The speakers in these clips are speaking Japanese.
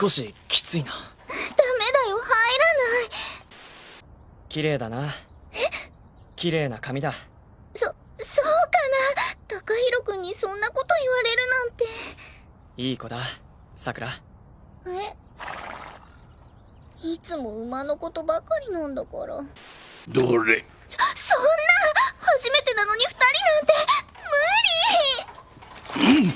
少しきついな。ダメだよ入らない。綺麗だな。綺麗な髪だ。そそうかな？高弘君にそんなこと言われるなんて。いい子だ。さくら。え？いつも馬のことばかりなんだから。どれ？そんな！初めてなのに二人なんて無理、うん、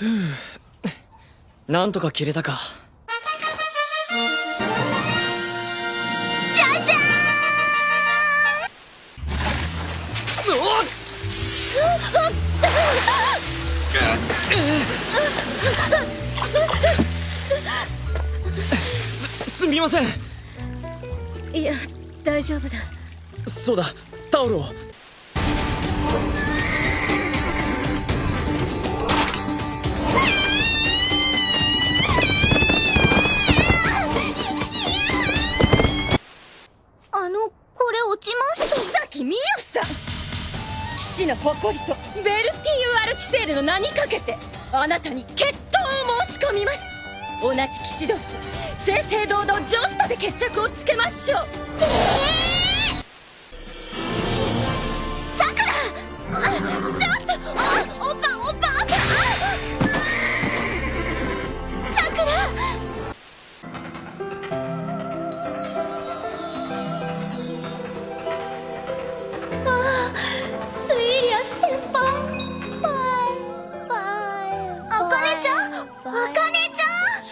なんとか切れたか。じゃじゃーんすすみません。いや大丈夫だ。そうだ。タオルを士の誇りとベルティーユ・アルチセールの名にかけてあなたに決闘を申し込みます。同じ騎士同士正々堂々ジョストで決着をつけましょう。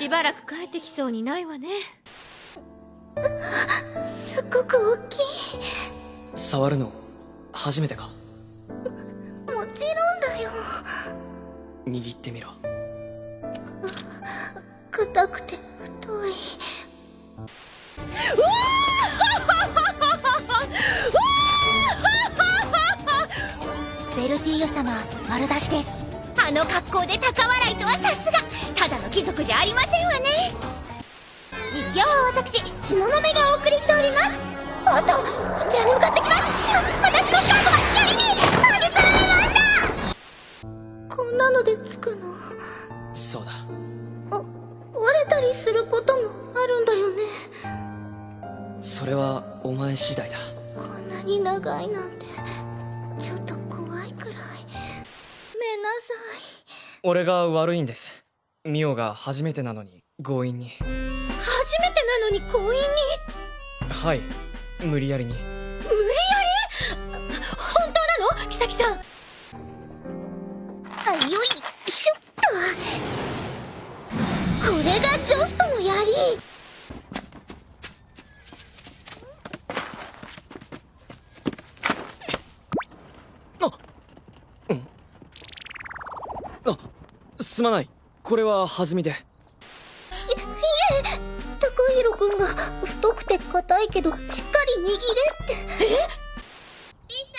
しばらく帰ってきそうにないわね。すっごく大きい。触るの初めてか？もちろんだよ。握ってみろ。硬くて太い。ベルティーユ様丸出しですあの格好で高笑いとはさすが。ただの貴族じゃありませんわね。実況は私東雲がお送りしております。おっとこちらに向かってきます。私のスカートが槍に投げつられましたこんなのでつくの。そうだ。あ折れたりすることもあるんだよね。それはお前次第だ。こんなに長いなんて。ちょっと俺が悪いんです。ミオが初めてなのに強引に。初めてなのに強引に？はい。無理やりに。無理やり？本当なの？キサキさん。あよいしょっと。これがジョストの槍あうんあすまない。これは弾みで。いいえ高弘君が太くて硬いけどしっかり握れって。え？リサ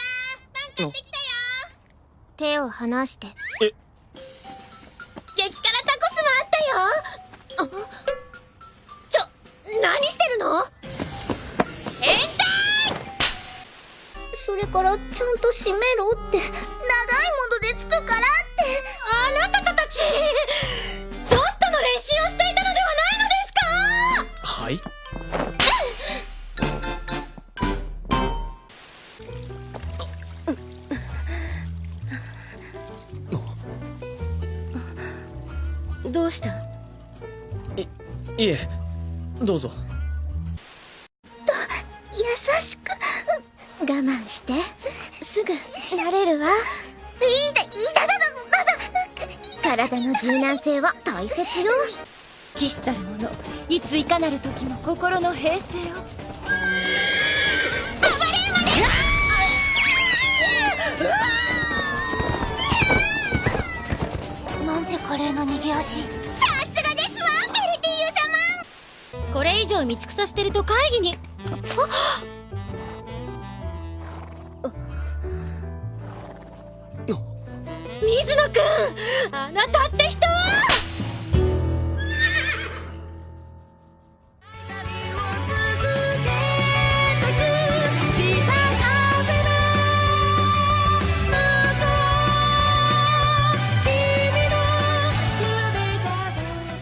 パン買ってきたよ手を離して。え？激辛タコスもあったよ。あちょ何してるの？変態！それからちゃんと閉めろって。長いものでつくからって。あなたたちちょっとの練習をしていたのではないのですか？はい。どうした？いいえどうぞ。優しく。我慢して。すぐ慣れるわ。いいだいい体の柔軟性は大切よ。騎士たる者いついかなる時も心の平静を。なんて華麗な逃げ足。さすがですわベルティーユ様。これ以上道草してると会議に水野くんあなたって人は！